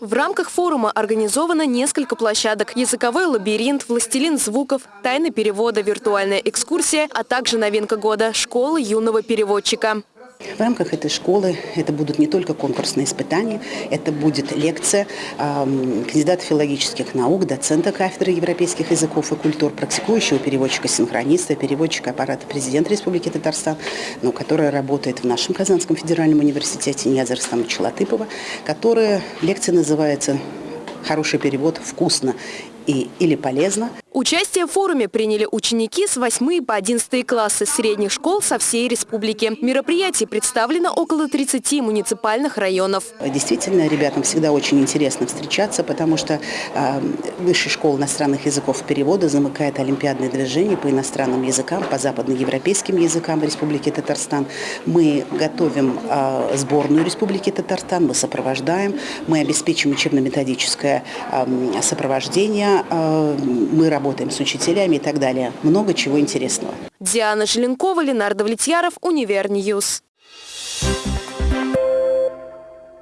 В рамках форума организовано несколько площадок. Языковой лабиринт, властелин звуков, тайны перевода, виртуальная экскурсия, а также новинка года – школа юного переводчика. В рамках этой школы это будут не только конкурсные испытания, это будет лекция э, кандидата филологических наук, доцента кафедры европейских языков и культур, практикующего переводчика-синхрониста, переводчика аппарата президента Республики Татарстан, ну, которая работает в нашем Казанском федеральном университете Нияза Рустамовича Латыпова, которая лекция называется «Хороший перевод вкусно» и, или полезно. Участие в форуме приняли ученики с 8 по 11 классы средних школ со всей республики. Мероприятие представлено около 30 муниципальных районов. Действительно, ребятам всегда очень интересно встречаться, потому что э, Высшая школа иностранных языков перевода замыкает олимпиадное движение по иностранным языкам, по западноевропейским языкам в Республике Татарстан. Мы готовим э, сборную Республики Татарстан, мы сопровождаем, мы обеспечим учебно-методическое э, сопровождение, э, мы работаем с учителями и так далее. Много чего интересного. Диана Желенкова, Ленар Давлетьяров, Univer News. Thank